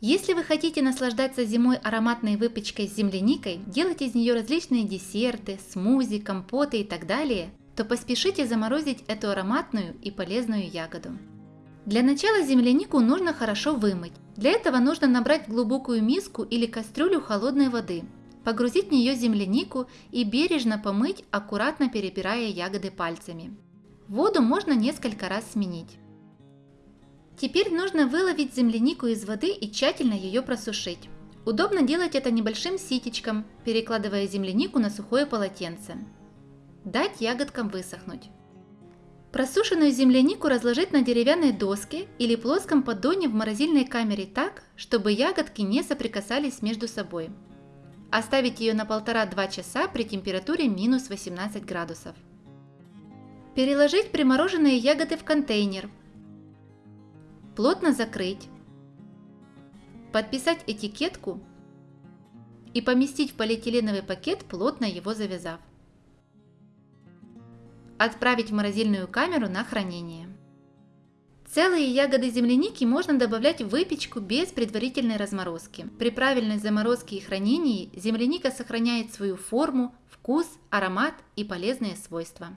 Если вы хотите наслаждаться зимой ароматной выпечкой с земляникой, делать из нее различные десерты, смузи, компоты и так далее, то поспешите заморозить эту ароматную и полезную ягоду. Для начала землянику нужно хорошо вымыть. Для этого нужно набрать в глубокую миску или кастрюлю холодной воды, погрузить в нее землянику и бережно помыть, аккуратно перебирая ягоды пальцами. Воду можно несколько раз сменить. Теперь нужно выловить землянику из воды и тщательно ее просушить. Удобно делать это небольшим ситечком, перекладывая землянику на сухое полотенце. Дать ягодкам высохнуть. Просушенную землянику разложить на деревянной доске или плоском поддоне в морозильной камере так, чтобы ягодки не соприкасались между собой. Оставить ее на 1,5-2 часа при температуре минус 18 градусов. Переложить примороженные ягоды в контейнер. Плотно закрыть. Подписать этикетку и поместить в полиэтиленовый пакет, плотно его завязав. Отправить в морозильную камеру на хранение. Целые ягоды земляники можно добавлять в выпечку без предварительной разморозки. При правильной заморозке и хранении земляника сохраняет свою форму, вкус, аромат и полезные свойства.